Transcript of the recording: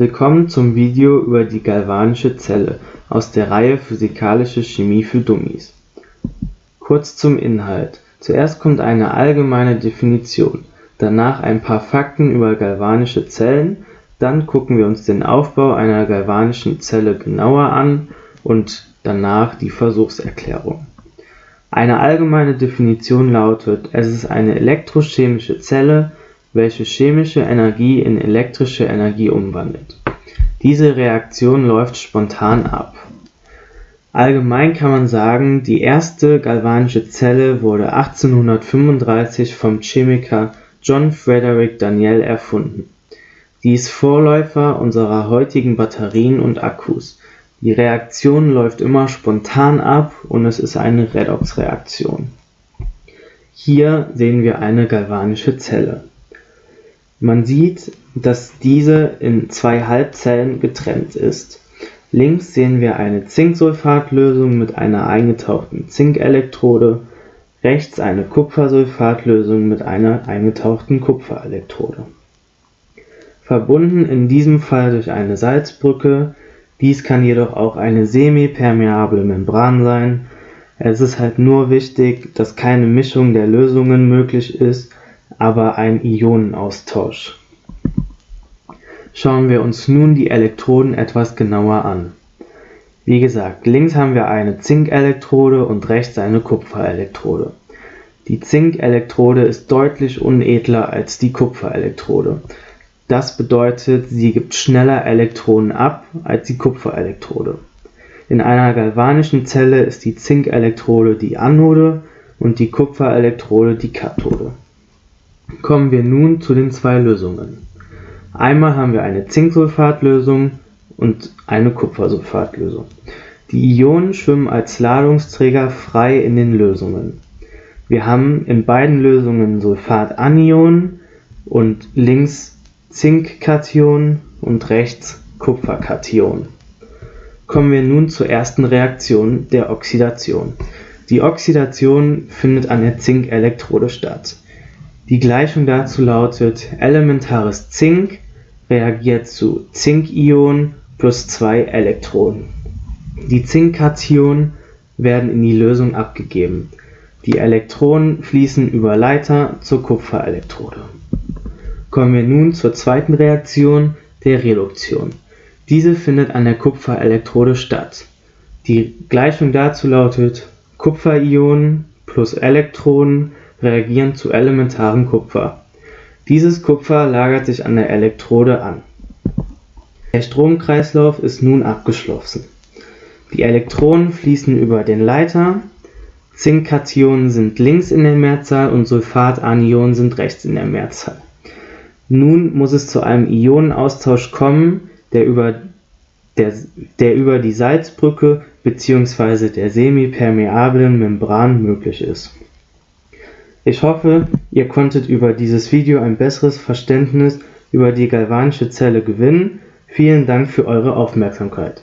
Willkommen zum Video über die galvanische Zelle aus der Reihe Physikalische Chemie für Dummies. Kurz zum Inhalt. Zuerst kommt eine allgemeine Definition, danach ein paar Fakten über galvanische Zellen, dann gucken wir uns den Aufbau einer galvanischen Zelle genauer an und danach die Versuchserklärung. Eine allgemeine Definition lautet, es ist eine elektrochemische Zelle, welche chemische Energie in elektrische Energie umwandelt. Diese Reaktion läuft spontan ab. Allgemein kann man sagen, die erste galvanische Zelle wurde 1835 vom Chemiker John Frederick Daniell erfunden. Sie ist Vorläufer unserer heutigen Batterien und Akkus. Die Reaktion läuft immer spontan ab und es ist eine Redoxreaktion. Hier sehen wir eine galvanische Zelle man sieht, dass diese in zwei Halbzellen getrennt ist. Links sehen wir eine Zinksulfatlösung mit einer eingetauchten Zinkelektrode, rechts eine Kupfersulfatlösung mit einer eingetauchten Kupferelektrode. Verbunden in diesem Fall durch eine Salzbrücke, dies kann jedoch auch eine semipermeable Membran sein. Es ist halt nur wichtig, dass keine Mischung der Lösungen möglich ist aber ein Ionenaustausch. Schauen wir uns nun die Elektroden etwas genauer an. Wie gesagt, links haben wir eine Zinkelektrode und rechts eine Kupferelektrode. Die Zinkelektrode ist deutlich unedler als die Kupferelektrode. Das bedeutet, sie gibt schneller Elektronen ab als die Kupferelektrode. In einer galvanischen Zelle ist die Zinkelektrode die Anode und die Kupferelektrode die Kathode Kommen wir nun zu den zwei Lösungen. Einmal haben wir eine Zinksulfatlösung und eine Kupfersulfatlösung. Die Ionen schwimmen als Ladungsträger frei in den Lösungen. Wir haben in beiden Lösungen Sulfatanionen und links Zinkkationen und rechts Kupferkationen. Kommen wir nun zur ersten Reaktion der Oxidation. Die Oxidation findet an der Zinkelektrode statt die Gleichung dazu lautet: elementares Zink reagiert zu Zinkion plus zwei Elektronen. Die Zinkkationen werden in die Lösung abgegeben. Die Elektronen fließen über Leiter zur Kupferelektrode. Kommen wir nun zur zweiten Reaktion, der Reduktion. Diese findet an der Kupferelektrode statt. Die Gleichung dazu lautet Kupferionen plus Elektronen reagieren zu elementarem Kupfer. Dieses Kupfer lagert sich an der Elektrode an. Der Stromkreislauf ist nun abgeschlossen. Die Elektronen fließen über den Leiter, Zinkkationen sind links in der Mehrzahl und Sulfatanionen sind rechts in der Mehrzahl. Nun muss es zu einem Ionenaustausch kommen, der über, der, der über die Salzbrücke bzw. der semipermeablen Membran möglich ist ich hoffe, ihr konntet über dieses Video ein besseres Verständnis über die galvanische Zelle gewinnen. Vielen Dank für eure Aufmerksamkeit